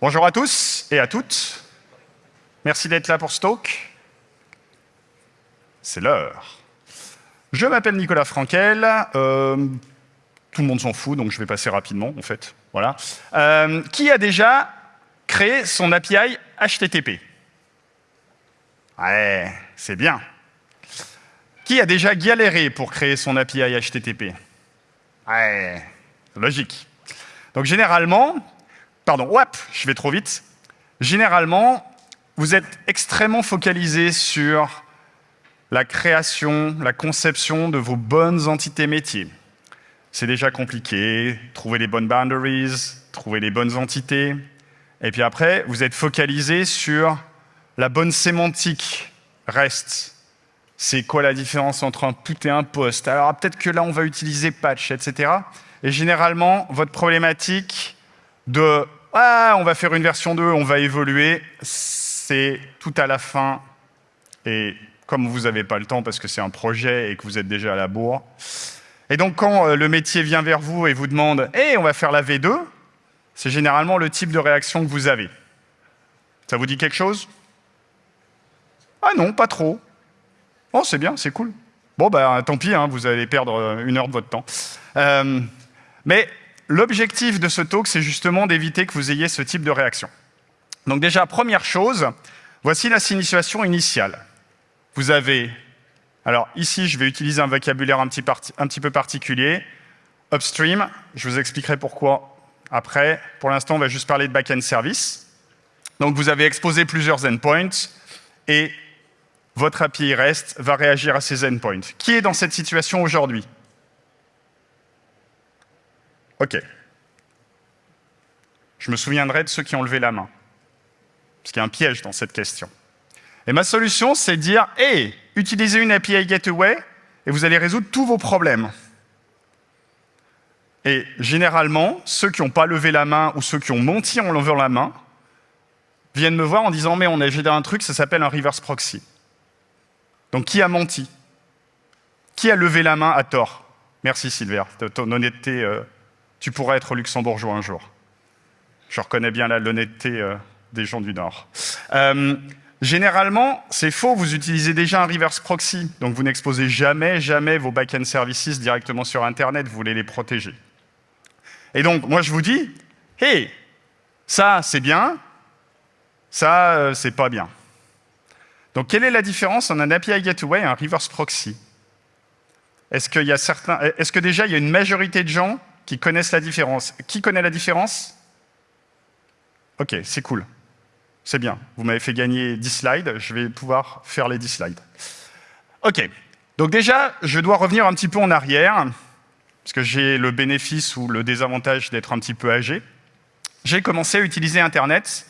Bonjour à tous et à toutes. Merci d'être là pour talk. C'est l'heure. Je m'appelle Nicolas Frankel. Euh, tout le monde s'en fout, donc je vais passer rapidement, en fait. Voilà. Euh, qui a déjà créé son API HTTP Ouais, c'est bien. Qui a déjà galéré pour créer son API HTTP Ouais, logique. Donc généralement, pardon, hop, je vais trop vite. Généralement, vous êtes extrêmement focalisé sur la création, la conception de vos bonnes entités métiers. C'est déjà compliqué, trouver les bonnes boundaries, trouver les bonnes entités. Et puis après, vous êtes focalisé sur la bonne sémantique. Reste, c'est quoi la différence entre un put et un post Alors peut-être que là, on va utiliser patch, etc. Et généralement, votre problématique de ah, on va faire une version 2, on va évoluer, c'est tout à la fin. Et comme vous n'avez pas le temps parce que c'est un projet et que vous êtes déjà à la bourre. Et donc, quand euh, le métier vient vers vous et vous demande hey, « on va faire la V2 », c'est généralement le type de réaction que vous avez. Ça vous dit quelque chose? Ah non, pas trop. Oh, c'est bien, c'est cool. Bon, ben, tant pis, hein, vous allez perdre euh, une heure de votre temps. Euh, mais l'objectif de ce talk, c'est justement d'éviter que vous ayez ce type de réaction. Donc déjà, première chose, voici la situation initiale. Vous avez, alors ici, je vais utiliser un vocabulaire un petit, peu particulier. Upstream, je vous expliquerai pourquoi après. Pour l'instant, on va juste parler de back-end service. Donc vous avez exposé plusieurs endpoints et votre API REST va réagir à ces endpoints. Qui est dans cette situation aujourd'hui? OK. Je me souviendrai de ceux qui ont levé la main. Parce qu'il y a un piège dans cette question. Et ma solution, c'est de dire, hey, utilisez une API Gateway et vous allez résoudre tous vos problèmes. Et généralement, ceux qui n'ont pas levé la main ou ceux qui ont menti en levant la main viennent me voir en disant, mais on a géré un truc, ça s'appelle un reverse proxy. Donc qui a menti? Qui a levé la main à tort? Merci Sylvain, ton honnêteté, euh, tu pourrais être luxembourgeois un jour. Je reconnais bien l'honnêteté euh, des gens du Nord. Euh, Généralement, c'est faux, vous utilisez déjà un reverse proxy, donc vous n'exposez jamais, jamais vos back-end services directement sur Internet, vous voulez les protéger. Et donc, moi je vous dis, hey, ça c'est bien, ça euh, c'est pas bien. Donc quelle est la différence entre un API Gateway et un reverse proxy? Est-ce est-ce que déjà il y a une majorité de gens qui connaissent la différence Qui connaît la différence? Ok, c'est cool. C'est bien, vous m'avez fait gagner 10 slides, je vais pouvoir faire les 10 slides. OK, donc déjà, je dois revenir un petit peu en arrière, parce que j'ai le bénéfice ou le désavantage d'être un petit peu âgé. J'ai commencé à utiliser Internet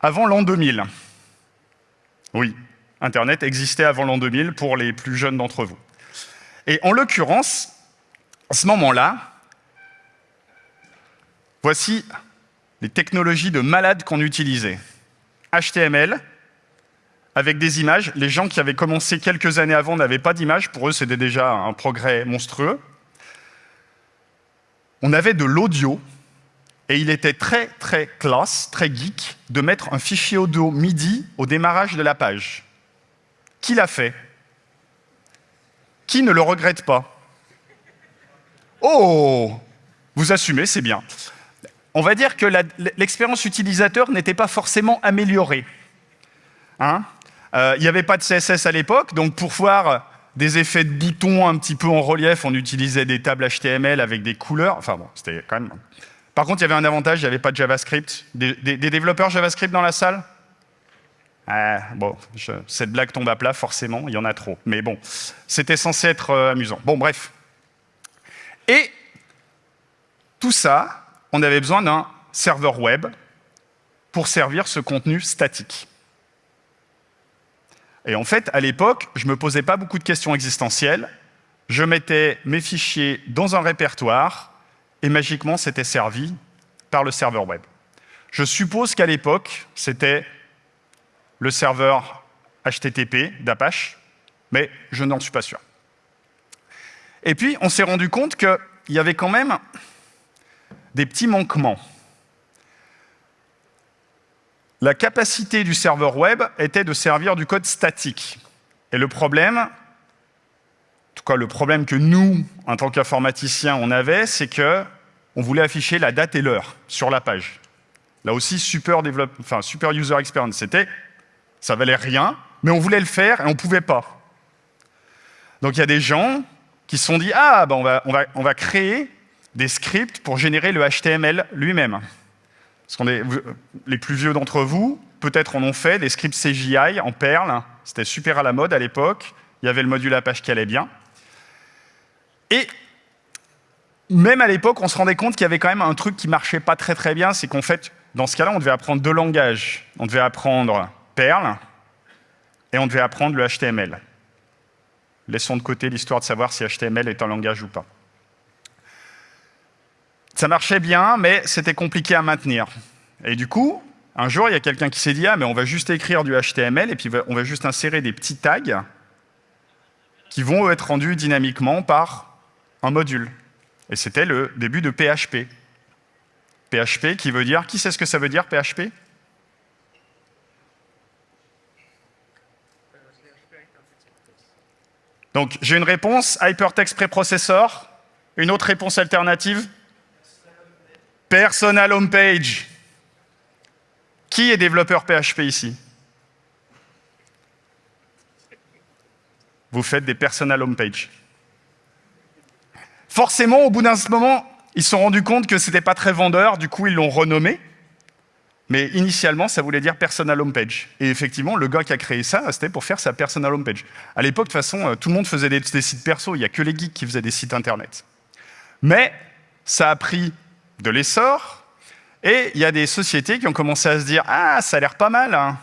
avant l'an 2000. Oui, Internet existait avant l'an 2000 pour les plus jeunes d'entre vous. Et en l'occurrence, à ce moment-là, voici les technologies de malades qu'on utilisait. HTML avec des images. Les gens qui avaient commencé quelques années avant n'avaient pas d'images. Pour eux, c'était déjà un progrès monstrueux. On avait de l'audio, et il était très, très classe, très geek, de mettre un fichier audio MIDI au démarrage de la page. Qui l'a fait? Qui ne le regrette pas? Oh Vous assumez, c'est bien on va dire que l'expérience utilisateur n'était pas forcément améliorée. Hein euh, il n'y avait pas de CSS à l'époque, donc pour voir des effets de boutons un petit peu en relief, on utilisait des tables HTML avec des couleurs. Enfin bon, c'était quand même... Par contre, il y avait un avantage, il n'y avait pas de JavaScript. Des, développeurs JavaScript dans la salle? Ah, Bon, cette blague tombe à plat, forcément, il y en a trop. Mais bon, c'était censé être euh, amusant. Bon, bref. Et tout ça, on avait besoin d'un serveur web pour servir ce contenu statique. Et en fait, à l'époque, je ne me posais pas beaucoup de questions existentielles. Je mettais mes fichiers dans un répertoire et magiquement, c'était servi par le serveur web. Je suppose qu'à l'époque, c'était le serveur HTTP d'Apache, mais je n'en suis pas sûr. Et puis, on s'est rendu compte qu'il y avait quand même des petits manquements. la capacité du serveur web était de servir du code statique. Et le problème, en tout cas le problème que nous, en tant qu'informaticiens, on avait, c'est que on voulait afficher la date et l'heure sur la page. Là aussi, super, enfin, super user experience. C'était, ça valait rien, mais on voulait le faire et on ne pouvait pas. Donc il y a des gens qui se sont dit, ah, ben on, va, on, va, on va créer des scripts pour générer le HTML lui-même. Les plus vieux d'entre vous, peut-être en ont fait, des scripts CGI en Perl. C'était super à la mode à l'époque. Il y avait le module Apache qui allait bien. Et même à l'époque, on se rendait compte qu'il y avait quand même un truc qui marchait pas très très bien, c'est qu'en fait, dans ce cas-là, on devait apprendre deux langages. On devait apprendre Perl et on devait apprendre le HTML. Laissons de côté l'histoire de savoir si HTML est un langage ou pas. Ça marchait bien, mais c'était compliqué à maintenir. Et du coup, un jour, il y a quelqu'un qui s'est dit « Ah, mais on va juste écrire du HTML et puis on va juste insérer des petits tags qui vont être rendus dynamiquement par un module. » Et c'était le début de PHP. PHP qui veut dire... Qui sait ce que ça veut dire, PHP Donc, j'ai une réponse, Hypertext Preprocessor. Une autre réponse alternative Personal Homepage. Qui est développeur PHP ici? Vous faites des personal homepage. Forcément, au bout d'un moment, ils se sont rendus compte que ce n'était pas très vendeur, du coup ils l'ont renommé. Mais initialement, ça voulait dire personal homepage. Et effectivement, le gars qui a créé ça, c'était pour faire sa personal homepage. À l'époque, de toute façon, euh, tout le monde faisait des, des sites perso, il n'y a que les geeks qui faisaient des sites internet. Mais ça a pris de l'essor, et il y a des sociétés qui ont commencé à se dire « Ah, ça a l'air pas mal, hein,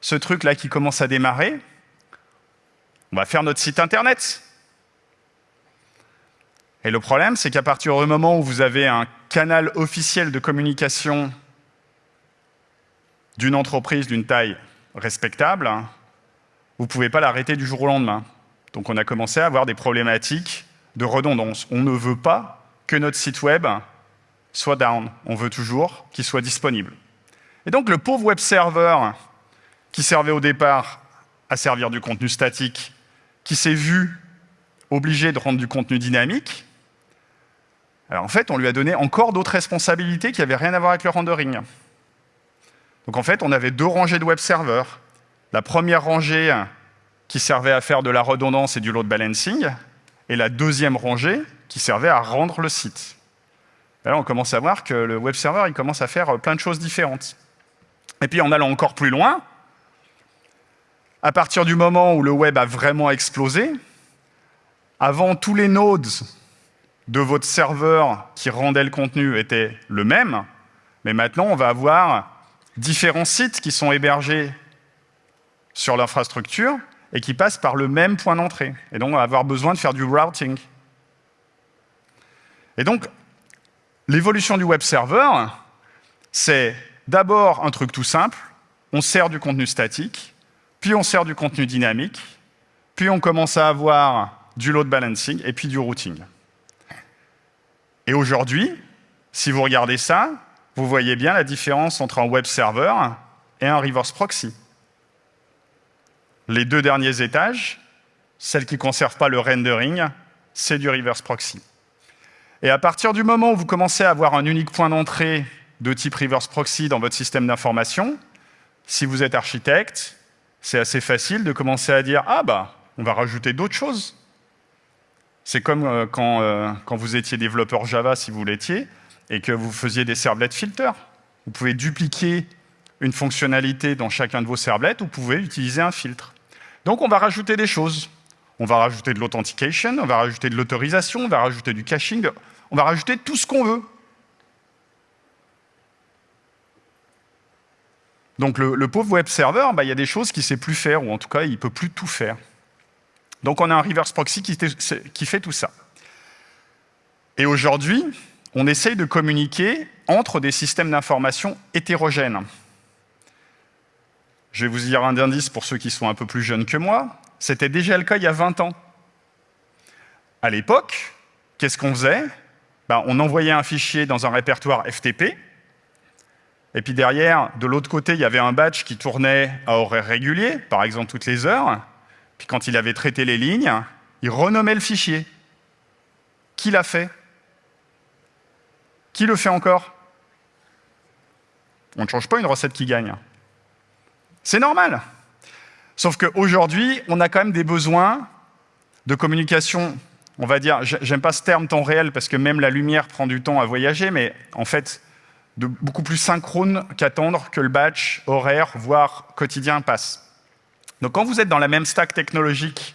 ce truc-là qui commence à démarrer, on va faire notre site internet ». Et le problème, c'est qu'à partir du moment où vous avez un canal officiel de communication d'une entreprise d'une taille respectable, hein, vous ne pouvez pas l'arrêter du jour au lendemain. Donc on a commencé à avoir des problématiques de redondance. On ne veut pas que notre site web soit down. On veut toujours qu'il soit disponible. Et donc le pauvre web server qui servait au départ à servir du contenu statique, qui s'est vu obligé de rendre du contenu dynamique, en fait, on lui a donné encore d'autres responsabilités qui n'avaient rien à voir avec le rendering. Donc en fait, on avait deux rangées de web serveurs. La première rangée qui servait à faire de la redondance et du load balancing, et la deuxième rangée qui servait à rendre le site. Là, on commence à voir que le web server il commence à faire plein de choses différentes. Et puis en allant encore plus loin, à partir du moment où le web a vraiment explosé, avant tous les nodes de votre serveur qui rendait le contenu était le même, mais maintenant, on va avoir différents sites qui sont hébergés sur l'infrastructure et qui passent par le même point d'entrée. Et donc, on va avoir besoin de faire du routing. Et donc, l'évolution du web server, c'est d'abord un truc tout simple, on sert du contenu statique, puis on sert du contenu dynamique, puis on commence à avoir du load balancing et puis du routing. Et aujourd'hui, si vous regardez ça, vous voyez bien la différence entre un web server et un reverse proxy. Les deux derniers étages, celles qui ne conservent pas le rendering, c'est du reverse proxy. Et à partir du moment où vous commencez à avoir un unique point d'entrée de type reverse proxy dans votre système d'information, si vous êtes architecte, c'est assez facile de commencer à dire « Ah bah, on va rajouter d'autres choses. C'est comme euh, quand, euh, quand, vous étiez développeur Java, si vous l'étiez, et que vous faisiez des servlets filters. Vous pouvez dupliquer une fonctionnalité dans chacun de vos servlets, vous pouvez utiliser un filtre. Donc on va rajouter des choses. On va rajouter de l'authentication, on va rajouter de l'autorisation, on va rajouter du caching, on va rajouter tout ce qu'on veut. Donc le, pauvre web server, bah, il y a des choses qu'il ne sait plus faire, ou en tout cas, il ne peut plus tout faire. Donc on a un reverse proxy qui, fait tout ça. Et aujourd'hui, on essaye de communiquer entre des systèmes d'information hétérogènes. Je vais vous dire un indice pour ceux qui sont un peu plus jeunes que moi. C'était déjà le cas il y a 20 ans. À l'époque, qu'est-ce qu'on faisait? Ben, On envoyait un fichier dans un répertoire FTP, Et puis derrière, de l'autre côté, il y avait un batch qui tournait à horaire régulier, par exemple toutes les heures. Puis quand il avait traité les lignes, il renommait le fichier. Qui l'a fait? Qui le fait encore? On ne change pas une recette qui gagne. C'est normal. Sauf qu'aujourd'hui, on a quand même des besoins de communication, on va dire, j'aime pas ce terme temps réel parce que même la lumière prend du temps à voyager, mais en fait, de beaucoup plus synchrone qu'attendre que le batch horaire, voire quotidien passe. Donc quand vous êtes dans la même stack technologique,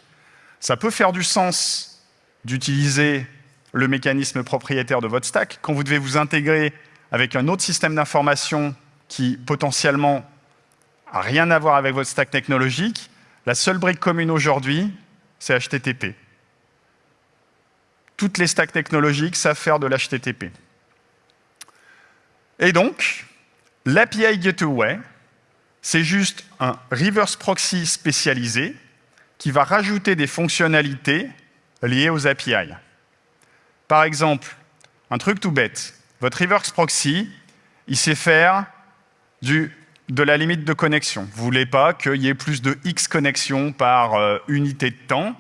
ça peut faire du sens d'utiliser le mécanisme propriétaire de votre stack. Quand vous devez vous intégrer avec un autre système d'information qui potentiellement rien à voir avec votre stack technologique, la seule brique commune aujourd'hui, c'est HTTP. Toutes les stacks technologiques savent faire de l'HTTP. Et donc, l'API Gateway, c'est juste un reverse proxy spécialisé qui va rajouter des fonctionnalités liées aux API. Par exemple, un truc tout bête, votre reverse proxy, il sait faire du, de la limite de connexion. Vous ne voulez pas qu'il y ait plus de X connexions par euh, unité de temps,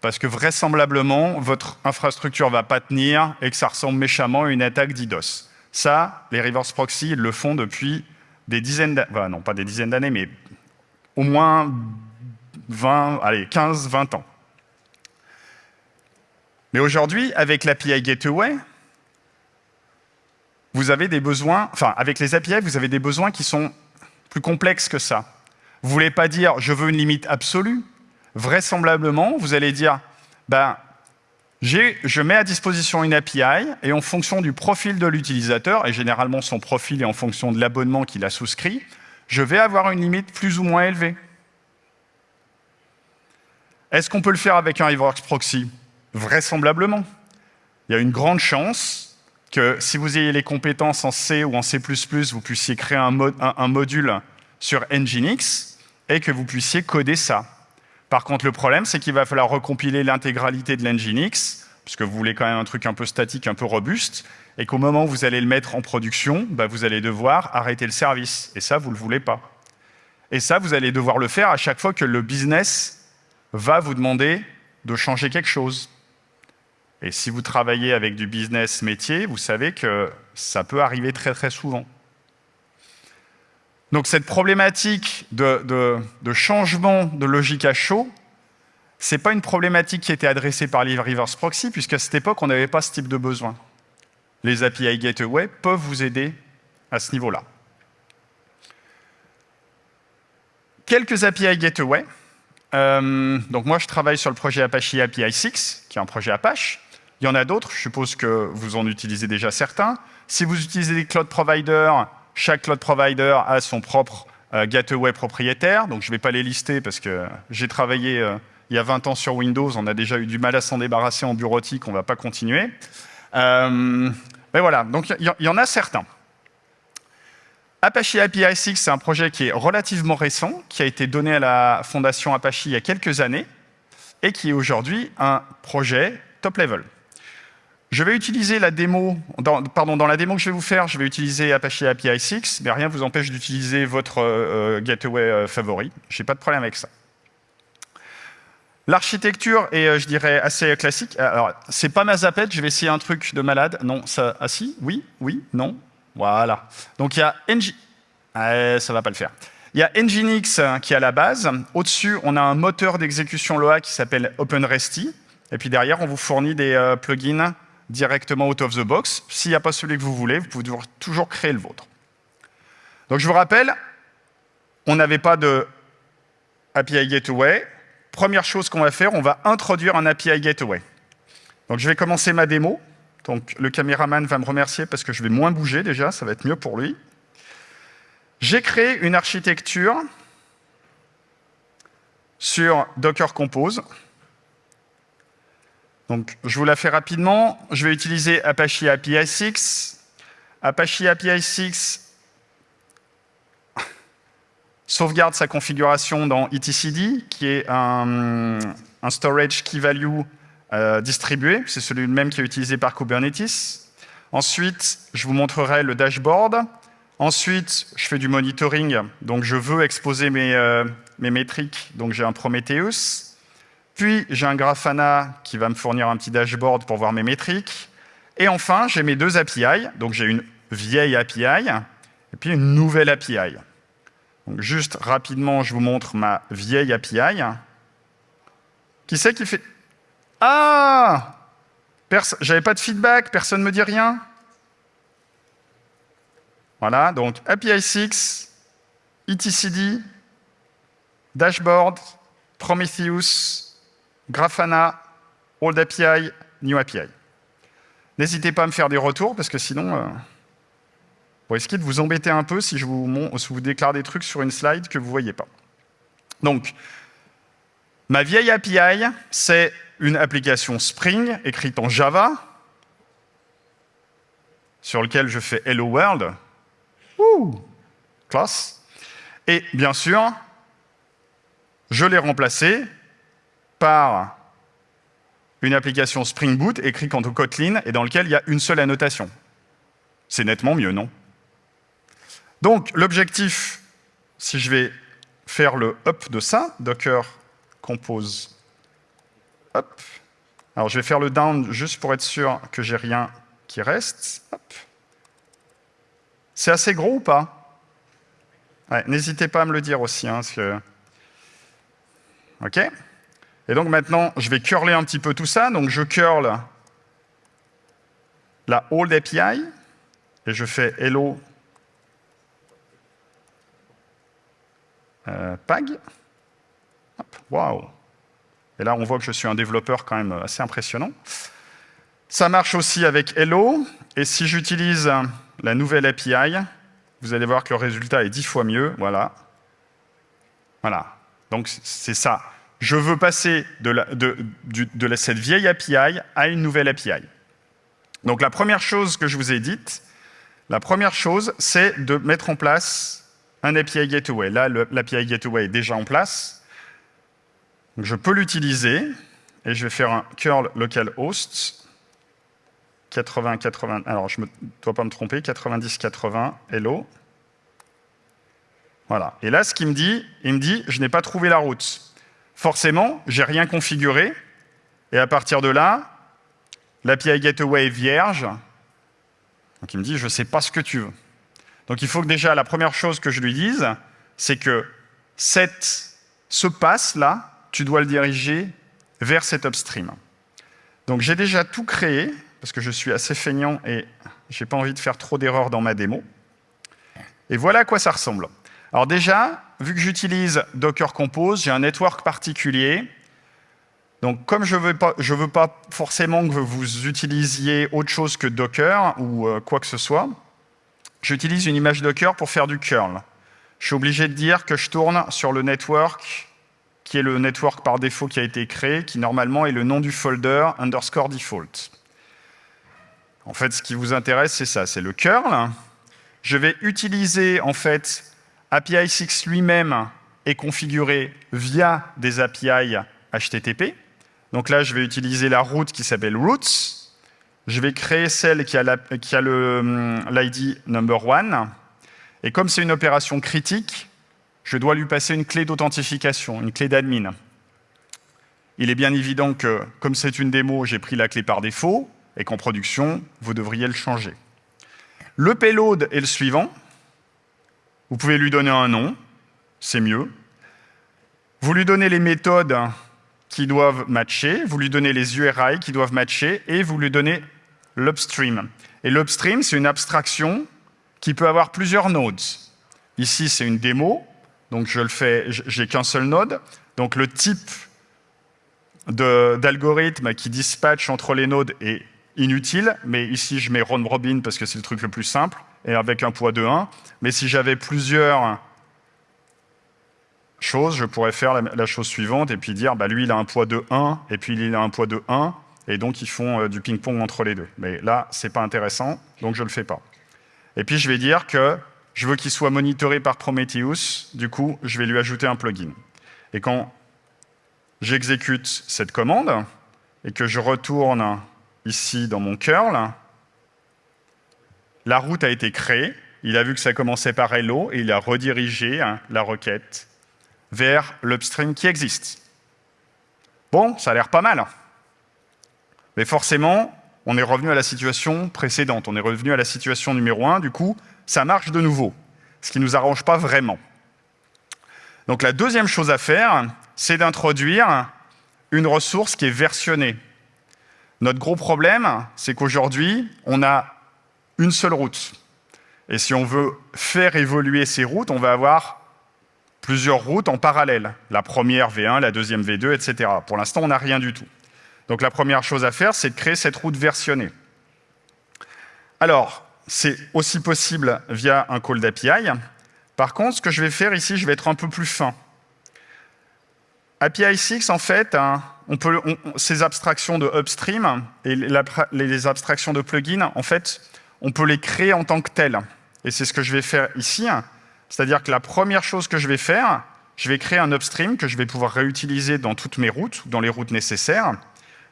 parce que vraisemblablement, votre infrastructure ne va pas tenir et que ça ressemble méchamment à une attaque DDoS. Ça, les reverse proxy, le font depuis des dizaines d'années, non pas des dizaines d'années, mais au moins 20, allez, 15, 20 ans. Mais aujourd'hui, avec l'API Gateway, vous avez des besoins, enfin, avec les API, vous avez des besoins qui sont plus complexes que ça. Vous ne voulez pas dire « je veux une limite absolue ». Vraisemblablement, vous allez dire ben, je mets à disposition une API et en fonction du profil de l'utilisateur, et généralement son profil est en fonction de l'abonnement qu'il a souscrit, je vais avoir une limite plus ou moins élevée. Est-ce qu'on peut le faire avec un reverse proxy? Vraisemblablement. Il y a une grande chance que si vous ayez les compétences en C ou en C++, vous puissiez créer un, module sur Nginx et que vous puissiez coder ça. Par contre, le problème, c'est qu'il va falloir recompiler l'intégralité de l'Nginx, puisque vous voulez quand même un truc un peu statique, un peu robuste, et qu'au moment où vous allez le mettre en production, bah, vous allez devoir arrêter le service. Et ça, vous ne le voulez pas. Et ça, vous allez devoir le faire à chaque fois que le business va vous demander de changer quelque chose. Et si vous travaillez avec du business métier, vous savez que ça peut arriver très très souvent. Donc cette problématique de, changement de logique à chaud, ce n'est pas une problématique qui était adressée par les reverse proxy, puisqu'à cette époque, on n'avait pas ce type de besoin. Les API Gateway peuvent vous aider à ce niveau-là. Quelques API Gateway. Euh, donc moi, je travaille sur le projet Apache API 6, qui est un projet Apache. Il y en a d'autres, je suppose que vous en utilisez déjà certains. Si vous utilisez des cloud providers, chaque cloud provider a son propre euh, gateway propriétaire, donc je ne vais pas les lister parce que j'ai travaillé euh, il y a 20 ans sur Windows, on a déjà eu du mal à s'en débarrasser en bureautique, on ne va pas continuer. Euh, mais voilà, donc il y, en a certains. Apache API 6, c'est un projet qui est relativement récent, qui a été donné à la fondation Apache il y a quelques années, et qui est aujourd'hui un projet top level. Je vais utiliser la démo, dans, pardon, dans la démo que je vais vous faire, je vais utiliser Apache API 6, mais rien ne vous empêche d'utiliser votre euh, gateway euh, favori. Je n'ai pas de problème avec ça. L'architecture est, euh, je dirais, assez classique. Alors, c'est pas ma zapette, je vais essayer un truc de malade. Non, ça, ah si, oui, oui, non. Voilà. Donc il y a NG... Ça va pas le faire. Il y a Nginx qui est à la base. Au-dessus, on a un moteur d'exécution Loa qui s'appelle OpenResty. Et puis derrière, on vous fournit des plugins directement out of the box. S'il n'y a pas celui que vous voulez, vous pouvez toujours créer le vôtre. Donc je vous rappelle, on n'avait pas de API Gateway. Première chose qu'on va faire, on va introduire un API Gateway. Donc je vais commencer ma démo. Donc le caméraman va me remercier parce que je vais moins bouger déjà, ça va être mieux pour lui. J'ai créé une architecture sur Docker Compose. Donc, je vous la fais rapidement. Je vais utiliser Apache API 6. Apache API 6 sauvegarde sa configuration dans etcd, qui est un, storage key value euh, distribué. C'est celui même qui est utilisé par Kubernetes. Ensuite, je vous montrerai le dashboard. Ensuite, je fais du monitoring, donc je veux exposer mes, euh, mes métriques, donc j'ai un Prometheus. Puis, j'ai un Grafana qui va me fournir un petit dashboard pour voir mes métriques. Et enfin, j'ai mes deux API. Donc, j'ai une vieille API et puis une nouvelle API. Donc, juste rapidement, je vous montre ma vieille API. Qui c'est qui fait... Ah J'avais pas de feedback, personne ne me dit rien Voilà, donc API 6, etcd, dashboard, Prometheus, Grafana, Old API, New API. N'hésitez pas à me faire des retours, parce que sinon, euh, vous risquez de vous embêter un peu si je vous, vous déclare des trucs sur une slide que vous ne voyez pas. Donc, ma vieille API, c'est une application Spring écrite en Java, sur lequel je fais Hello World. Ouh, classe. Et bien sûr, je l'ai remplacé par une application Spring Boot écrite en Kotlin et dans lequel il y a une seule annotation. C'est nettement mieux, non? Donc, l'objectif, si je vais faire le up de ça, docker compose up. Alors, je vais faire le down juste pour être sûr que j'ai rien qui reste. C'est assez gros ou pas? N'hésitez pas à me le dire aussi. Hein, parce que... OK et donc maintenant, je vais curler un petit peu tout ça. Donc je curl la old API et je fais hello euh, pag. Waouh Et là, on voit que je suis un développeur quand même assez impressionnant. Ça marche aussi avec hello. Et si j'utilise la nouvelle API, vous allez voir que le résultat est dix fois mieux. Voilà. Voilà. Donc c'est ça je veux passer de, cette vieille API à une nouvelle API. Donc la première chose que je vous ai dite, la première chose, c'est de mettre en place un API Gateway. Là, l'API Gateway est déjà en place. je peux l'utiliser et je vais faire un curl localhost 80, 80, alors je ne dois pas me tromper, 90, 80, hello. Voilà. Et là, ce qu'il me dit, il me dit, je n'ai pas trouvé la route forcément, j'ai rien configuré. Et à partir de là, l'API Gateway est vierge. Donc il me dit, je ne sais pas ce que tu veux. Donc il faut que déjà, la première chose que je lui dise, c'est que cette, ce pass-là, tu dois le diriger vers cet upstream. Donc j'ai déjà tout créé, parce que je suis assez feignant et je n'ai pas envie de faire trop d'erreurs dans ma démo. Et voilà à quoi ça ressemble. Alors déjà, vu que j'utilise Docker Compose, j'ai un network particulier. Donc, comme je ne veux, pas, veux pas forcément que vous utilisiez autre chose que Docker ou euh, quoi que ce soit, j'utilise une image Docker pour faire du curl. Je suis obligé de dire que je tourne sur le network qui est le network par défaut qui a été créé, qui normalement est le nom du folder underscore default. En fait, ce qui vous intéresse, c'est ça, c'est le curl. Je vais utiliser en fait API 6 lui-même est configuré via des API HTTP. Donc là, je vais utiliser la route qui s'appelle routes. Je vais créer celle qui a hum, l'ID number one. Et comme c'est une opération critique, je dois lui passer une clé d'authentification, une clé d'admin. Il est bien évident que, comme c'est une démo, j'ai pris la clé par défaut, et qu'en production, vous devriez le changer. Le payload est le suivant. Vous pouvez lui donner un nom, c'est mieux. Vous lui donnez les méthodes qui doivent matcher, vous lui donnez les URI qui doivent matcher, et vous lui donnez l'upstream. Et l'upstream, c'est une abstraction qui peut avoir plusieurs nodes. Ici, c'est une démo, donc je le fais, j'ai qu'un seul node. Donc le type d'algorithme qui dispatche entre les nodes est inutile, mais ici je mets round robin parce que c'est le truc le plus simple et avec un poids de 1. Mais si j'avais plusieurs choses, je pourrais faire la, chose suivante et puis dire, bah, lui, il a un poids de 1, et puis il a un poids de 1, et donc ils font euh, du ping-pong entre les deux. Mais là, ce n'est pas intéressant, donc je ne le fais pas. Et puis je vais dire que je veux qu'il soit monitoré par Prometheus, du coup, je vais lui ajouter un plugin. Et quand j'exécute cette commande, et que je retourne ici dans mon curl, la route a été créée, il a vu que ça commençait par hello et il a redirigé hein, la requête vers l'upstream qui existe. Bon, ça a l'air pas mal. Mais forcément, on est revenu à la situation précédente. On est revenu à la situation numéro 1. Du coup, ça marche de nouveau, ce qui ne nous arrange pas vraiment. Donc la deuxième chose à faire, c'est d'introduire une ressource qui est versionnée. Notre gros problème, c'est qu'aujourd'hui, on a une seule route. Et si on veut faire évoluer ces routes, on va avoir plusieurs routes en parallèle. La première V1, la deuxième V2, etc. Pour l'instant, on n'a rien du tout. Donc la première chose à faire, c'est de créer cette route versionnée. Alors, c'est aussi possible via un call d'API. Par contre, ce que je vais faire ici, je vais être un peu plus fin. API 6, en fait, hein, on peut, ces abstractions de upstream et les abstractions de plugin, en fait, on peut les créer en tant que telles. Et c'est ce que je vais faire ici. C'est-à-dire que la première chose que je vais faire, je vais créer un upstream que je vais pouvoir réutiliser dans toutes mes routes, dans les routes nécessaires.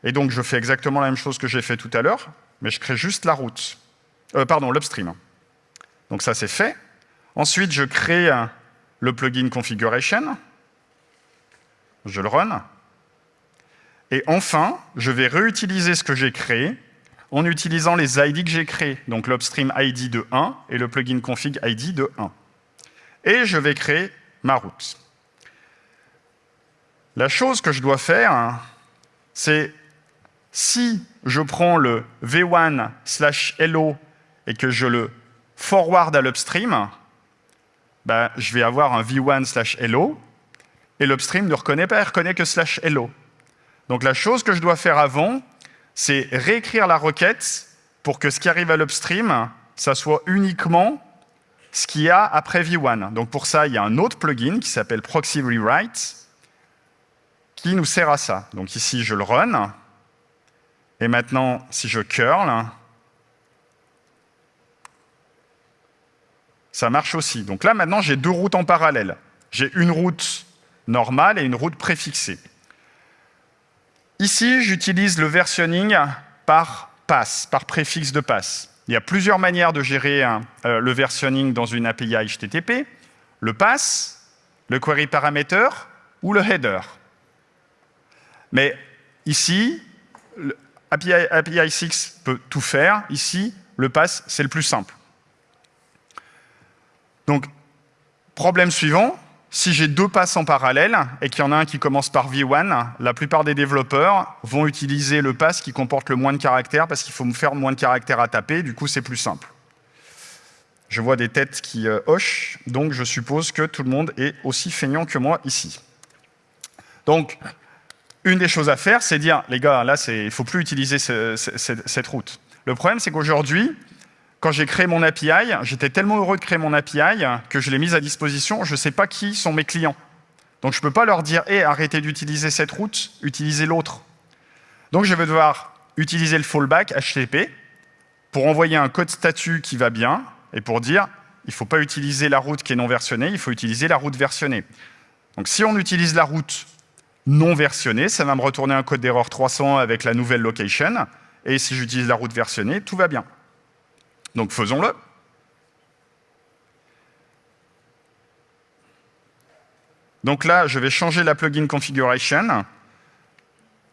Et donc, je fais exactement la même chose que j'ai fait tout à l'heure, mais je crée juste la route. Euh, pardon, l'upstream. Donc ça, c'est fait. Ensuite, je crée le plugin configuration. Je le run. Et enfin, je vais réutiliser ce que j'ai créé en utilisant les ID que j'ai créés, donc l'upstream ID de 1 et le plugin config ID de 1. Et je vais créer ma route. La chose que je dois faire, c'est si je prends le v1 slash hello et que je le forward à l'upstream, ben, je vais avoir un v1 slash hello et l'upstream ne reconnaît pas, il reconnaît que slash hello. Donc la chose que je dois faire avant, c'est réécrire la requête pour que ce qui arrive à l'upstream, ça soit uniquement ce qu'il y a après v1. Donc pour ça, il y a un autre plugin qui s'appelle Proxy Rewrite qui nous sert à ça. Donc ici, je le run. Et maintenant, si je curl, ça marche aussi. Donc là, maintenant, j'ai deux routes en parallèle. J'ai une route normale et une route préfixée. Ici, j'utilise le versionning par pass, par préfixe de pass. Il y a plusieurs manières de gérer hein, euh, le versionning dans une API HTTP. Le pass, le query parameter ou le header. Mais ici, API, API 6 peut tout faire. Ici, le pass, c'est le plus simple. Donc, problème suivant, si j'ai deux passes en parallèle et qu'il y en a un qui commence par V1, la plupart des développeurs vont utiliser le pass qui comporte le moins de caractères parce qu'il faut me faire moins de caractères à taper, du coup c'est plus simple. Je vois des têtes qui euh, hochent, donc je suppose que tout le monde est aussi feignant que moi ici. Donc, une des choses à faire, c'est dire, les gars, là, il ne faut plus utiliser cette route. Le problème, c'est qu'aujourd'hui, quand j'ai créé mon API, j'étais tellement heureux de créer mon API que je l'ai mise à disposition. Je ne sais pas qui sont mes clients. Donc je ne peux pas leur dire hey, arrêtez d'utiliser cette route, utilisez l'autre ». Donc je vais devoir utiliser le fallback HTTP pour envoyer un code statut qui va bien et pour dire il ne faut pas utiliser la route qui est non versionnée, il faut utiliser la route versionnée. Donc si on utilise la route non versionnée, ça va me retourner un code d'erreur 300 avec la nouvelle location. Et si j'utilise la route versionnée, tout va bien. Donc faisons-le. Donc là, je vais changer la plugin configuration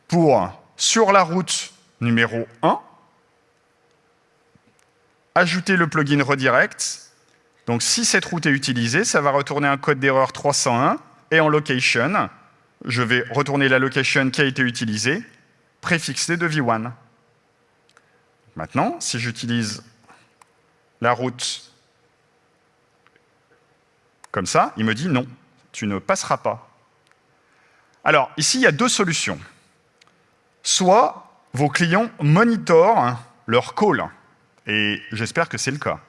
pour, sur la route numéro 1, ajouter le plugin redirect. Donc si cette route est utilisée, ça va retourner un code d'erreur 301 et en location, je vais retourner la location qui a été utilisée, préfixée de v1. Maintenant, si j'utilise la route comme ça, il me dit non, tu ne passeras pas. Alors, ici, il y a deux solutions. Soit vos clients monitorent leur call, et j'espère que c'est le cas.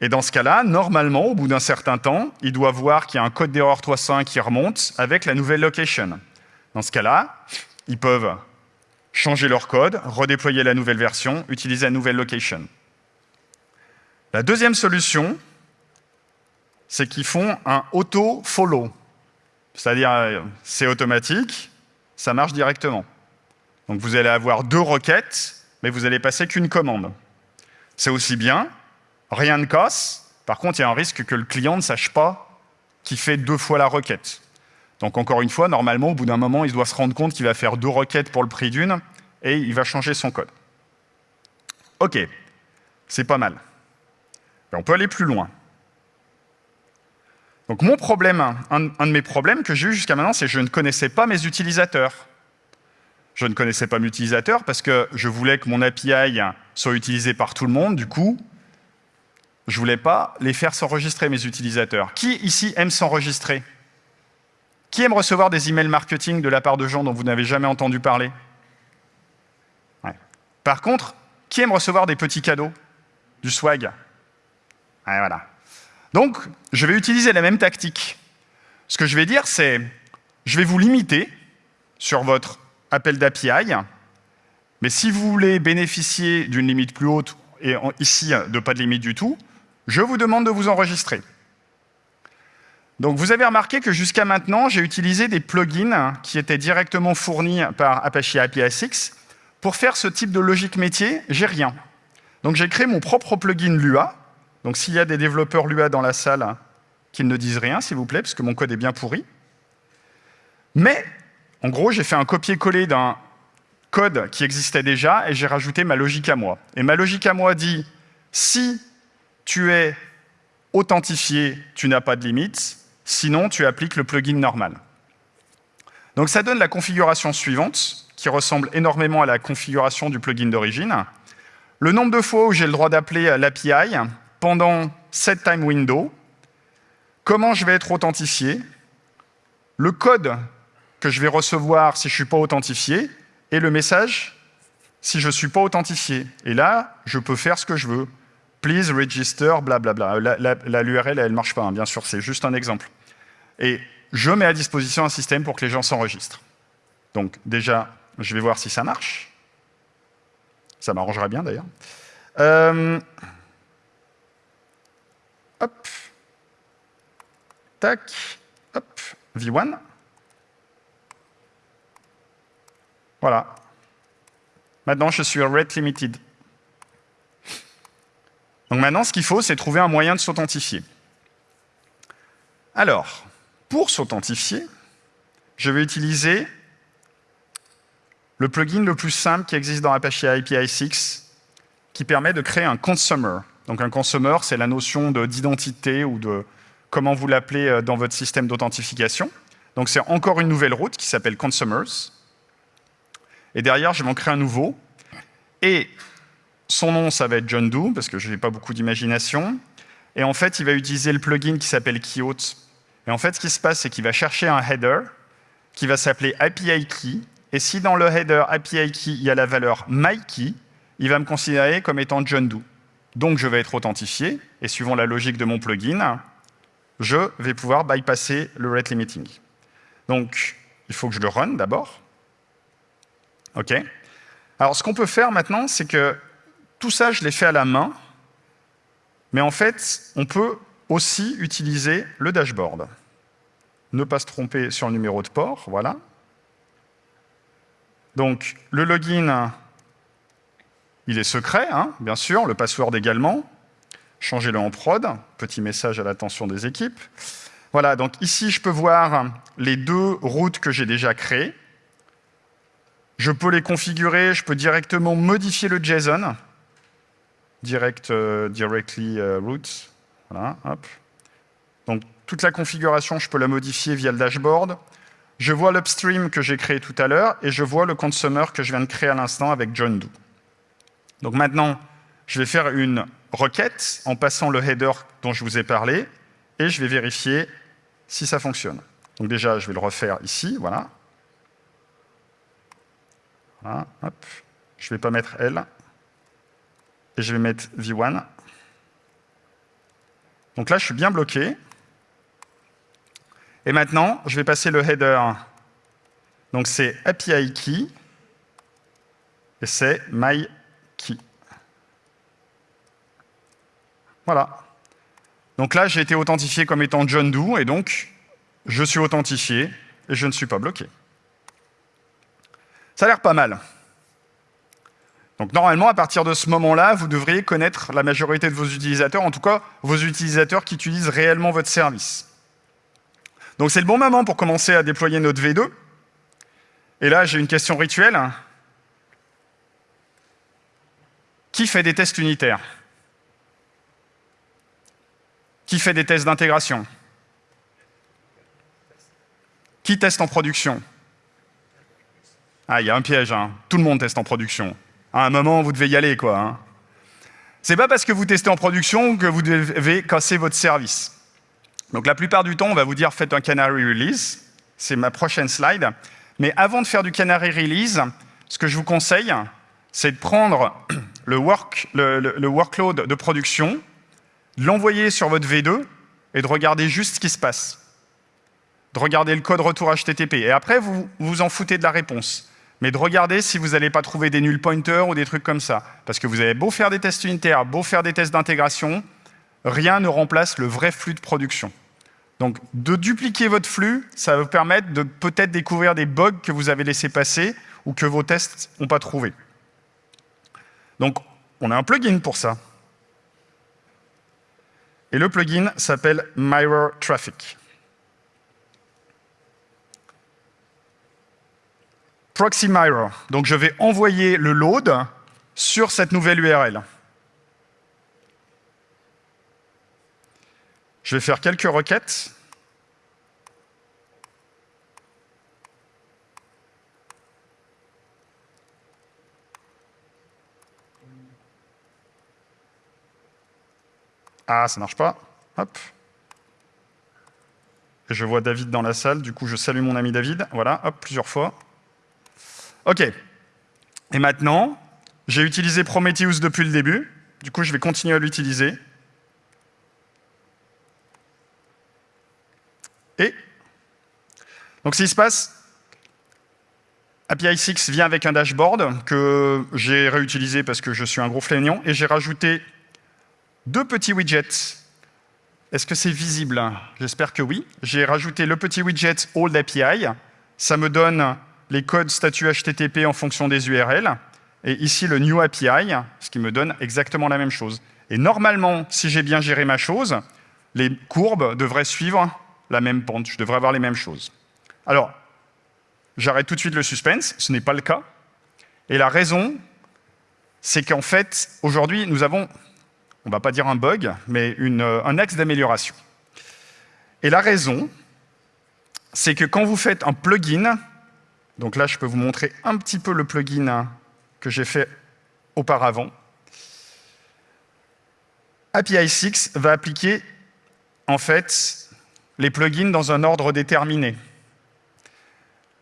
Et dans ce cas-là, normalement, au bout d'un certain temps, il doit voir qu'il y a un code d'erreur 301 qui remonte avec la nouvelle location. Dans ce cas-là, ils peuvent changer leur code, redéployer la nouvelle version, utiliser la nouvelle location. La deuxième solution, c'est qu'ils font un auto-follow. C'est-à-dire, euh, c'est automatique, ça marche directement. Donc vous allez avoir deux requêtes, mais vous allez passer qu'une commande. C'est aussi bien, rien ne casse. Par contre, il y a un risque que le client ne sache pas qu'il fait deux fois la requête. Donc encore une fois, normalement, au bout d'un moment, il doit se rendre compte qu'il va faire deux requêtes pour le prix d'une et il va changer son code. OK, c'est pas mal. On peut aller plus loin. Donc mon problème, un, de mes problèmes que j'ai eu jusqu'à maintenant, c'est que je ne connaissais pas mes utilisateurs. Je ne connaissais pas mes utilisateurs parce que je voulais que mon API soit utilisé par tout le monde. Du coup, je ne voulais pas les faire s'enregistrer, mes utilisateurs. Qui ici aime s'enregistrer? Qui aime recevoir des emails marketing de la part de gens dont vous n'avez jamais entendu parler? Par contre, qui aime recevoir des petits cadeaux? Du swag? Donc, je vais utiliser la même tactique. Ce que je vais dire, c'est je vais vous limiter sur votre appel d'API, mais si vous voulez bénéficier d'une limite plus haute, et ici de pas de limite du tout, je vous demande de vous enregistrer. Donc vous avez remarqué que jusqu'à maintenant, j'ai utilisé des plugins qui étaient directement fournis par Apache API 6. Pour faire ce type de logique métier, j'ai rien. Donc j'ai créé mon propre plugin Lua. Donc s'il y a des développeurs Lua dans la salle, qu'ils ne disent rien, s'il vous plaît, parce que mon code est bien pourri. Mais, en gros, j'ai fait un copier-coller d'un code qui existait déjà et j'ai rajouté ma logique à moi. Et ma logique à moi dit, si tu es authentifié, tu n'as pas de limite, sinon tu appliques le plugin normal. Donc ça donne la configuration suivante, qui ressemble énormément à la configuration du plugin d'origine. Le nombre de fois où j'ai le droit d'appeler l'API pendant cette time window, comment je vais être authentifié, le code que je vais recevoir si je ne suis pas authentifié, et le message si je ne suis pas authentifié. Et là, je peux faire ce que je veux. Please register, blablabla. La, l'URL, elle ne marche pas, hein, bien sûr, c'est juste un exemple. Et je mets à disposition un système pour que les gens s'enregistrent. Donc déjà, je vais voir si ça marche. Ça m'arrangerait bien, d'ailleurs. Euh, hop. Tac. Hop. V1. Voilà. Maintenant, je suis rate limited. Donc maintenant, ce qu'il faut, c'est trouver un moyen de s'authentifier. Alors, pour s'authentifier, je vais utiliser le plugin le plus simple qui existe dans Apache API 6, qui permet de créer un consumer. Donc un consumer, c'est la notion d'identité ou de comment vous l'appelez euh, dans votre système d'authentification. Donc c'est encore une nouvelle route qui s'appelle consumers. Et derrière, je vais en créer un nouveau. Et son nom, ça va être John Doe, parce que je n'ai pas beaucoup d'imagination. Et en fait, il va utiliser le plugin qui s'appelle Keyhot. Et en fait, ce qui se passe, c'est qu'il va chercher un header qui va s'appeler API Key. Et si dans le header API Key, il y a la valeur MyKey, il va me considérer comme étant John Doe. Donc, je vais être authentifié. Et suivant la logique de mon plugin, je vais pouvoir bypasser le rate limiting. Donc, il faut que je le run d'abord. OK Alors, ce qu'on peut faire maintenant, c'est que tout ça, je l'ai fait à la main, mais en fait, on peut aussi utiliser le dashboard. Ne pas se tromper sur le numéro de port, voilà. Donc, le login, il est secret, hein, bien sûr, le password également. Changez-le en prod, petit message à l'attention des équipes. Voilà, donc ici, je peux voir les deux routes que j'ai déjà créées. Je peux les configurer, je peux directement modifier le JSON. Direct, euh, directly euh, route. Voilà, hop. Donc, toute la configuration, je peux la modifier via le dashboard. Je vois l'upstream que j'ai créé tout à l'heure et je vois le consumer que je viens de créer à l'instant avec John Doe. Donc maintenant, je vais faire une requête en passant le header dont je vous ai parlé et je vais vérifier si ça fonctionne. Donc déjà, je vais le refaire ici, voilà. Voilà, hop. Je ne vais pas mettre L. Et je vais mettre V1. Donc là, je suis bien bloqué. Et maintenant, je vais passer le header. Donc c'est API key et c'est my key. Voilà. Donc là, j'ai été authentifié comme étant John Doe, et donc je suis authentifié et je ne suis pas bloqué. Ça a l'air pas mal. Donc normalement, à partir de ce moment-là, vous devriez connaître la majorité de vos utilisateurs, en tout cas vos utilisateurs qui utilisent réellement votre service. Donc c'est le bon moment pour commencer à déployer notre V2. Et là, j'ai une question rituelle. Qui fait des tests unitaires? Qui fait des tests d'intégration Qui teste en production Ah, il y a un piège, hein. tout le monde teste en production. À un moment, vous devez y aller, quoi. Hein. C'est pas parce que vous testez en production que vous devez casser votre service. Donc la plupart du temps, on va vous dire faites un canary release. C'est ma prochaine slide. Mais avant de faire du canary release, ce que je vous conseille, c'est de prendre le, work, le, workload de production, l'envoyer sur votre V2 et de regarder juste ce qui se passe. De regarder le code retour HTTP. Et après, vous vous en foutez de la réponse. Mais de regarder si vous n'allez pas trouver des null pointers ou des trucs comme ça. Parce que vous avez beau faire des tests unitaires, beau faire des tests d'intégration, rien ne remplace le vrai flux de production. Donc, de dupliquer votre flux, ça va vous permettre de peut-être découvrir des bugs que vous avez laissés passer ou que vos tests n'ont pas trouvé. Donc, on a un plugin pour ça. Et le plugin s'appelle Mirror Traffic. Proxy Mirror. Donc, je vais envoyer le load sur cette nouvelle URL. Je vais faire quelques requêtes. Ah, ça marche pas. Hop. Et je vois David dans la salle, du coup je salue mon ami David. Voilà, hop, plusieurs fois. OK. Et maintenant, j'ai utilisé Prometheus depuis le début. Du coup, je vais continuer à l'utiliser. Et donc, qui se passe, API 6 vient avec un dashboard que j'ai réutilisé parce que je suis un gros flénion, et j'ai rajouté deux petits widgets. Est-ce que c'est visible J'espère que oui. J'ai rajouté le petit widget Old API. Ça me donne les codes statut HTTP en fonction des URL. Et ici, le New API, ce qui me donne exactement la même chose. Et normalement, si j'ai bien géré ma chose, les courbes devraient suivre la même pente, je devrais avoir les mêmes choses. Alors, j'arrête tout de suite le suspense, ce n'est pas le cas. Et la raison, c'est qu'en fait, aujourd'hui, nous avons, on ne va pas dire un bug, mais euh, un axe d'amélioration. Et la raison, c'est que quand vous faites un plugin, donc là, je peux vous montrer un petit peu le plugin que j'ai fait auparavant, API 6 va appliquer en fait les plugins dans un ordre déterminé.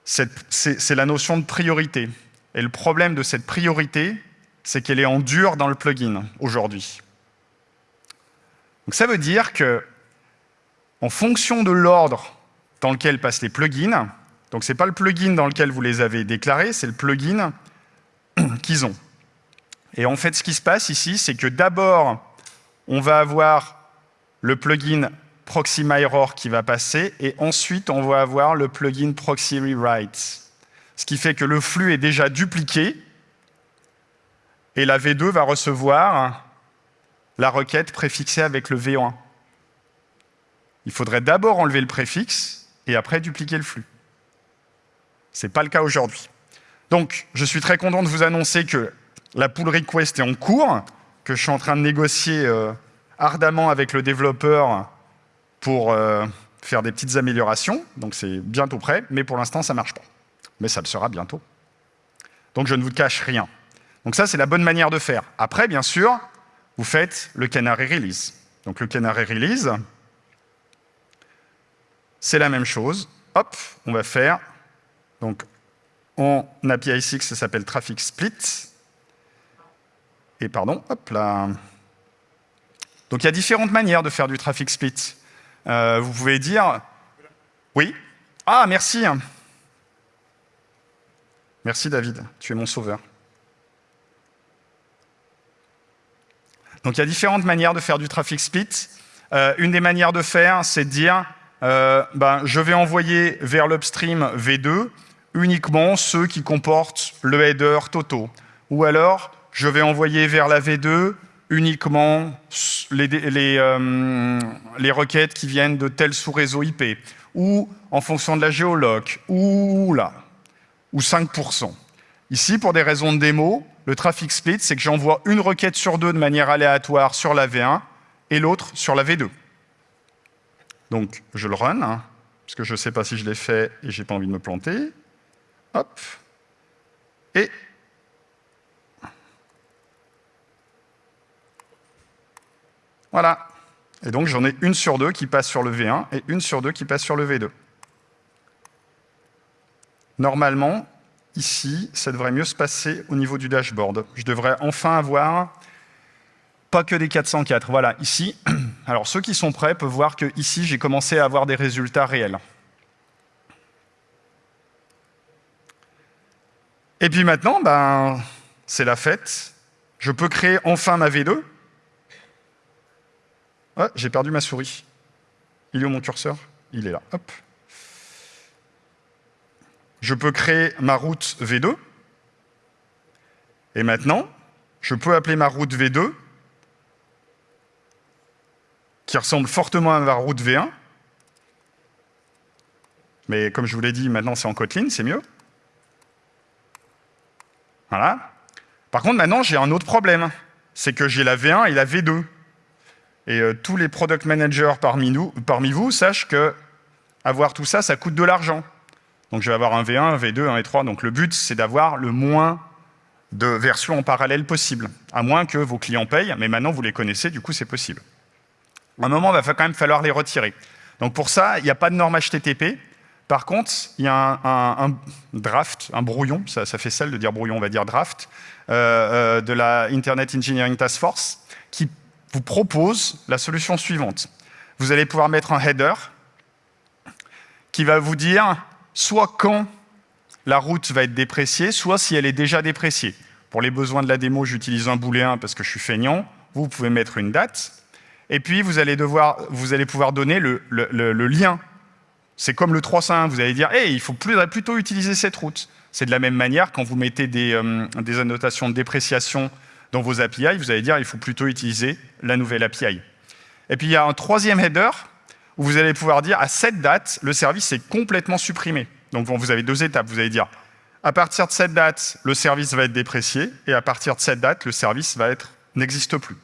C'est la notion de priorité. Et le problème de cette priorité, c'est qu'elle est en dur dans le plugin aujourd'hui. Donc ça veut dire que, en fonction de l'ordre dans lequel passent les plugins, donc ce n'est pas le plugin dans lequel vous les avez déclarés, c'est le plugin qu'ils ont. Et en fait, ce qui se passe ici, c'est que d'abord, on va avoir le plugin proxy mirror qui va passer, et ensuite on va avoir le plugin proxy rewrite. Ce qui fait que le flux est déjà dupliqué, et la V2 va recevoir la requête préfixée avec le V1. Il faudrait d'abord enlever le préfixe, et après dupliquer le flux. Ce n'est pas le cas aujourd'hui. Donc, je suis très content de vous annoncer que la pull request est en cours, que je suis en train de négocier euh, ardemment avec le développeur pour euh, faire des petites améliorations, donc c'est bientôt prêt, mais pour l'instant, ça ne marche pas. Mais ça le sera bientôt. Donc je ne vous cache rien. Donc ça, c'est la bonne manière de faire. Après, bien sûr, vous faites le canary release. Donc le canary release, c'est la même chose. Hop, on va faire, donc en API 6, ça s'appelle traffic split. Et pardon, hop là. Donc il y a différentes manières de faire du traffic split. Euh, vous pouvez dire... Oui Ah, merci Merci David, tu es mon sauveur. Donc il y a différentes manières de faire du traffic split. Euh, une des manières de faire, c'est de dire euh, ben, je vais envoyer vers l'upstream V2 uniquement ceux qui comportent le header Toto. Ou alors, je vais envoyer vers la V2 uniquement les, les, euh, les requêtes qui viennent de tel sous-réseau IP, ou en fonction de la géoloc, ou là, ou 5%. Ici, pour des raisons de démo, le traffic split, c'est que j'envoie une requête sur deux de manière aléatoire sur la V1 et l'autre sur la V2. Donc, je le run, hein, parce que je ne sais pas si je l'ai fait et j'ai pas envie de me planter. Hop. Et voilà. Et donc, j'en ai une sur deux qui passe sur le V1 et une sur deux qui passe sur le V2. Normalement, ici, ça devrait mieux se passer au niveau du dashboard. Je devrais enfin avoir pas que des 404. Voilà, ici. Alors, ceux qui sont prêts peuvent voir que ici, j'ai commencé à avoir des résultats réels. Et puis maintenant, ben, c'est la fête. Je peux créer enfin ma V2. Ah, j'ai perdu ma souris. Il est où mon curseur? Il est là. Hop je peux créer ma route V2. Et maintenant, je peux appeler ma route V2, qui ressemble fortement à ma route V1. Mais comme je vous l'ai dit, maintenant c'est en Kotlin, c'est mieux. Voilà. Par contre, maintenant, j'ai un autre problème. C'est que j'ai la V1 et la V2. Et euh, tous les product managers parmi, nous, parmi vous sachent que avoir tout ça, ça coûte de l'argent. Donc je vais avoir un V1, un V2, un V3. Donc le but, c'est d'avoir le moins de versions en parallèle possible, à moins que vos clients payent, mais maintenant vous les connaissez, du coup c'est possible. À un moment, il va quand même falloir les retirer. Donc pour ça, il n'y a pas de norme HTTP. Par contre, il y a un, draft, un brouillon, ça, fait celle de dire brouillon, on va dire draft, euh, euh, de la Internet Engineering Task Force, qui vous propose la solution suivante. Vous allez pouvoir mettre un header qui va vous dire soit quand la route va être dépréciée, soit si elle est déjà dépréciée. Pour les besoins de la démo, j'utilise un booléen parce que je suis feignant. Vous pouvez mettre une date. Et puis, vous allez, devoir, vous allez pouvoir donner le, lien. C'est comme le 301, vous allez dire hey, il faut plutôt utiliser cette route ». C'est de la même manière, quand vous mettez des, euh, des annotations de dépréciation dans vos API, vous allez dire il faut plutôt utiliser la nouvelle API. Et puis, il y a un troisième header vous allez pouvoir dire à cette date, le service est complètement supprimé. Donc vous avez deux étapes. Vous allez dire à partir de cette date, le service va être déprécié, et à partir de cette date, le service va être n'existe plus.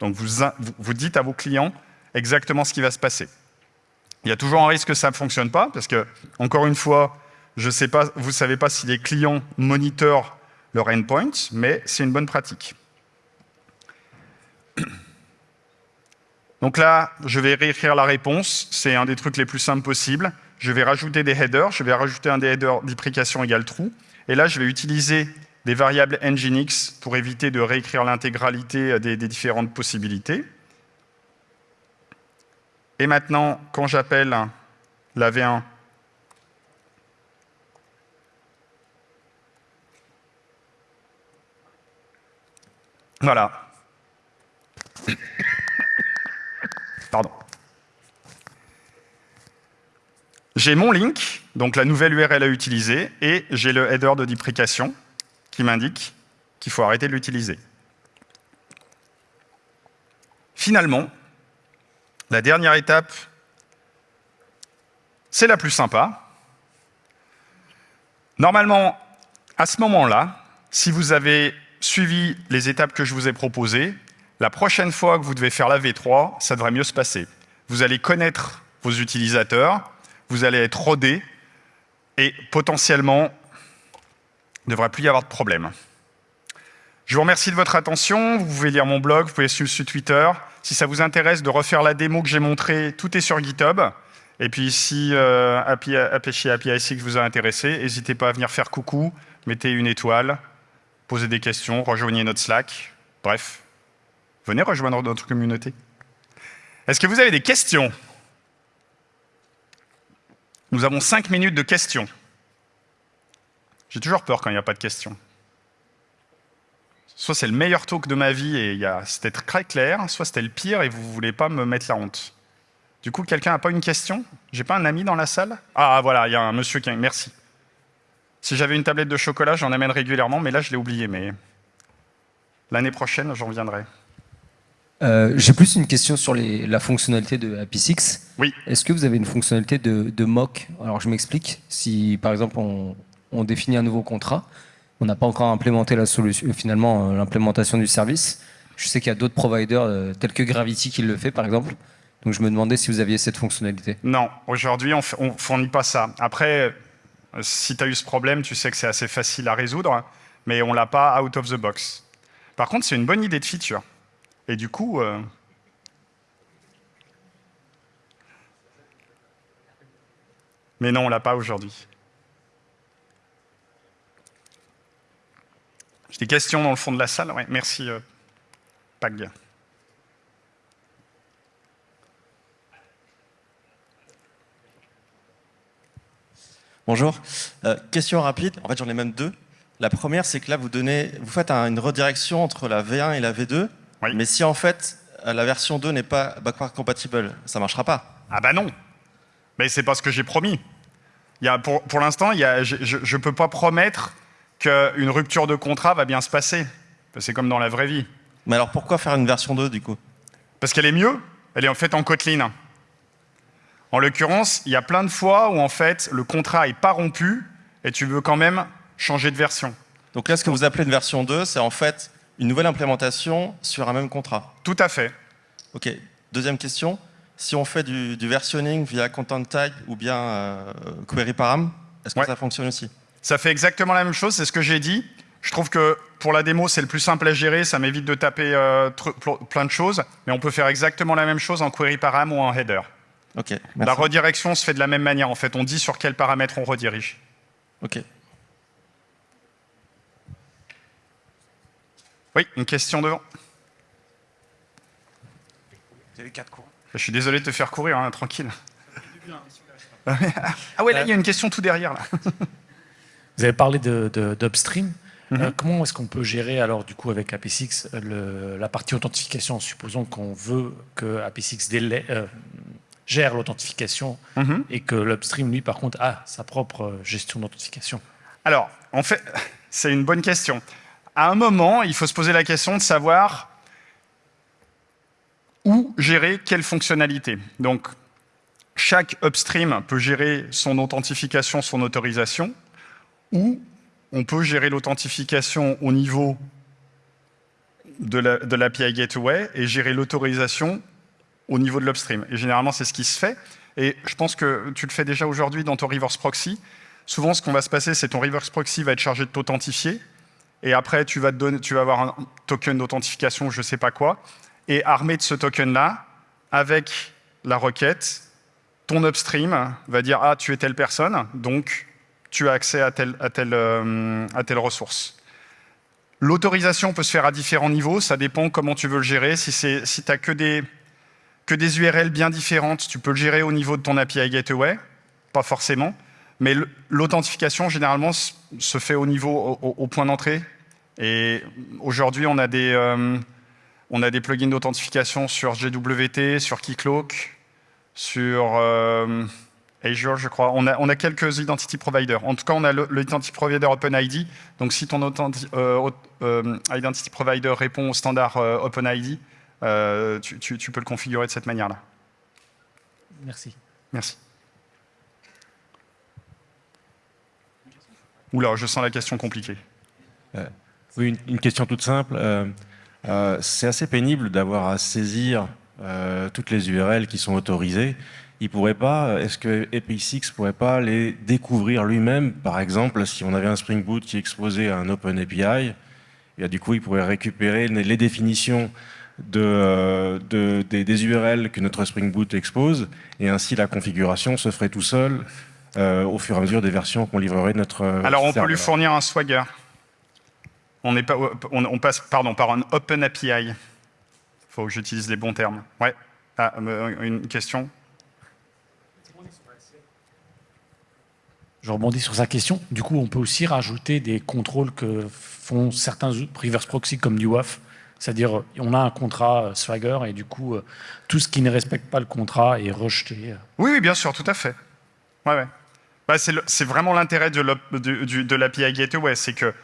Donc vous, vous dites à vos clients exactement ce qui va se passer. Il y a toujours un risque que ça ne fonctionne pas, parce que, encore une fois, je sais pas, vous ne savez pas si les clients monitorent leur endpoint, mais c'est une bonne pratique. Donc là, je vais réécrire la réponse. C'est un des trucs les plus simples possibles. Je vais rajouter des headers. Je vais rajouter un des headers déprécation égale true. Et là, je vais utiliser des variables nginx pour éviter de réécrire l'intégralité des, des, différentes possibilités. Et maintenant, quand j'appelle la V1, voilà. Pardon. J'ai mon link, donc la nouvelle URL à utiliser, et j'ai le header de déprécation qui m'indique qu'il faut arrêter de l'utiliser. Finalement, la dernière étape, c'est la plus sympa. Normalement, à ce moment-là, si vous avez suivi les étapes que je vous ai proposées, la prochaine fois que vous devez faire la V3, ça devrait mieux se passer. Vous allez connaître vos utilisateurs, vous allez être rodé, et potentiellement, il ne devrait plus y avoir de problème. Je vous remercie de votre attention. Vous pouvez lire mon blog, vous pouvez suivre sur Twitter. Si ça vous intéresse de refaire la démo que j'ai montrée, tout est sur GitHub. Et puis si euh, API, API vous a intéressé, n'hésitez pas à venir faire coucou, mettez une étoile, posez des questions, rejoignez notre Slack. Bref, venez rejoindre notre communauté. Est-ce que vous avez des questions? Nous avons cinq minutes de questions. J'ai toujours peur quand il n'y a pas de questions. Soit c'est le meilleur talk de ma vie et c'était très clair, soit c'était le pire et vous ne voulez pas me mettre la honte. Du coup, quelqu'un n'a pas une question? J'ai pas un ami dans la salle? Ah voilà, il y a un monsieur qui... Merci. Si j'avais une tablette de chocolat, j'en amène régulièrement, mais là je l'ai oublié. Mais L'année prochaine, j'en reviendrai. Euh, J'ai plus une question sur les, la fonctionnalité de API6. Oui. Est-ce que vous avez une fonctionnalité de, de mock? Alors je m'explique. Si par exemple on, on, définit un nouveau contrat, on n'a pas encore implémenté la solution, euh, finalement euh, l'implémentation du service. Je sais qu'il y a d'autres providers euh, tels que Gravity qui le fait par exemple. Donc je me demandais si vous aviez cette fonctionnalité. Non, aujourd'hui on ne fournit pas ça. Après, si tu as eu ce problème, tu sais que c'est assez facile à résoudre, mais on l'a pas out of the box. Par contre, c'est une bonne idée de feature. Et du coup, euh... mais non, on l'a pas aujourd'hui. J'ai des questions dans le fond de la salle. Merci, euh, Pag. Bonjour. Euh, question rapide. En fait, j'en ai même deux. La première, c'est que là, vous, donnez, vous faites un, une redirection entre la V1 et la V2. Oui. Mais si en fait, la version 2 n'est pas backward compatible, ça ne marchera pas. Ah bah non. Mais c'est pas ce que j'ai promis. Il y a, pour pour l'instant, je ne peux pas promettre qu'une rupture de contrat va bien se passer. C'est comme dans la vraie vie. Mais alors pourquoi faire une version 2 du coup? Parce qu'elle est mieux. Elle est en fait en Kotlin. En l'occurrence, il y a plein de fois où en fait le contrat n'est pas rompu et tu veux quand même changer de version. Donc là, ce que vous appelez une version 2, c'est en fait une nouvelle implémentation sur un même contrat. Tout à fait. Ok. Deuxième question. Si on fait du, du versionning via content type ou bien euh, query param, est-ce que Ouais. ça fonctionne aussi? Ça fait exactement la même chose, c'est ce que j'ai dit. Je trouve que pour la démo, c'est le plus simple à gérer, ça m'évite de taper euh, plein de choses, mais on peut faire exactement la même chose en query param ou en header. Ok. La redirection se fait de la même manière, en fait. On dit sur quels paramètres on redirige. Ok. Oui, une question devant. Vous avez quatre cours. Je suis désolé de te faire courir, hein, tranquille. ah ouais, là, il y a une question tout derrière. Là. Vous avez parlé de- de- d'upstream. Mhm. Euh, comment est-ce qu'on peut gérer alors du coup avec AP6 le- la partie authentification Supposons qu'on veut que AP6 délai- euh, gère l'authentification Mhm. et que l'upstream lui par contre a sa propre euh, gestion d'authentification? Alors, en fait, c'est une bonne question. À un moment, il faut se poser la question de savoir où gérer quelle fonctionnalité. Donc, chaque upstream peut gérer son authentification, son autorisation, ou on peut gérer l'authentification au niveau de la- l'API Gateway et gérer l'autorisation au niveau de l'upstream. Et généralement, c'est ce qui se fait. Et je pense que tu le fais déjà aujourd'hui dans ton reverse proxy. Souvent, ce qu'on va se passer, c'est ton reverse proxy va être chargé de t'authentifier. Et après, tu vas, avoir un token d'authentification, je ne sais pas quoi. Et armé de ce token-là, avec la requête, ton upstream va dire Ah, tu es telle personne, donc tu as accès à telle, euh, ressource. L'autorisation peut se faire à différents niveaux, ça dépend comment tu veux le gérer. Si, si tu n'as que des URL bien différentes, tu peux le gérer au niveau de ton API Gateway, pas forcément. Mais l'authentification, généralement, se fait au niveau, au, au point d'entrée. Et aujourd'hui, on a des, euh, on a des plugins d'authentification sur GWT, sur Keycloak, sur euh, Azure, je crois. On a, on a quelques identity providers. En tout cas, on a l'identity provider OpenID. Donc, si ton authenti- euh, identity provider répond au standard OpenID, tu, tu- tu peux le configurer de cette manière-là. Merci. Merci. Oula, je sens la question compliquée. Oui, une, question toute simple. Euh, euh, c'est assez pénible d'avoir à saisir euh, toutes les URL qui sont autorisées. Il pourrait pas, est-ce que API6 pourrait pas les découvrir lui-même? Par exemple, si on avait un Spring Boot qui exposait à un Open API, du coup, il pourrait récupérer les définitions de, euh, de- des, des URL que notre Spring Boot expose, et ainsi la configuration se ferait tout seul euh, au fur et à mesure des versions qu'on livrerait de notre. euh, Alors, on peut lui fournir un Swagger. On, n'est pas, on, on passe pardon, par un Open API. Il faut que j'utilise les bons termes. Ouais. Ah, euh, une question Je rebondis sur sa question. Du coup, on peut aussi rajouter des contrôles que font certains reverse proxy comme du WAF. C'est-à-dire, on a un contrat Swagger et du coup, tout ce qui ne respecte pas le contrat est rejeté. Oui, oui, bien sûr, tout à fait. Ouais, ouais. Bah, c'est vraiment l'intérêt de l'API Gateway, c'est que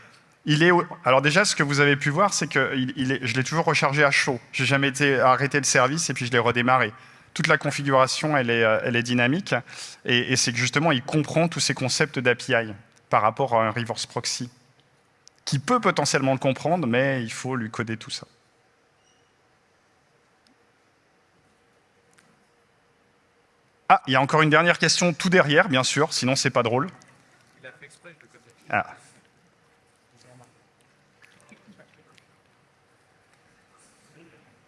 alors déjà, ce que vous avez pu voir, c'est que je l'ai toujours rechargé à chaud. J'ai jamais été arrêté le service et puis je l'ai redémarré. Toute la configuration, elle est, euh, dynamique et, et c'est que justement, il comprend tous ces concepts d'API par rapport à un reverse proxy, qui peut potentiellement le comprendre, mais il faut lui coder tout ça. Ah, il y a encore une dernière question tout derrière, bien sûr, sinon c'est pas drôle. Ah.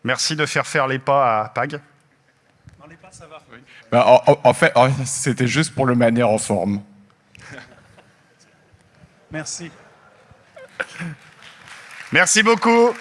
Merci de faire faire les pas à Pag. Ben, en, en- en fait, c'était juste pour le manière en forme. Merci. Merci beaucoup.